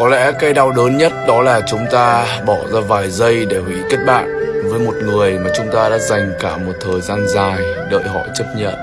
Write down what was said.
Có lẽ cái đau đớn nhất đó là chúng ta bỏ ra vài giây để hủy kết bạn với một người mà chúng ta đã dành cả một thời gian dài đợi họ chấp nhận.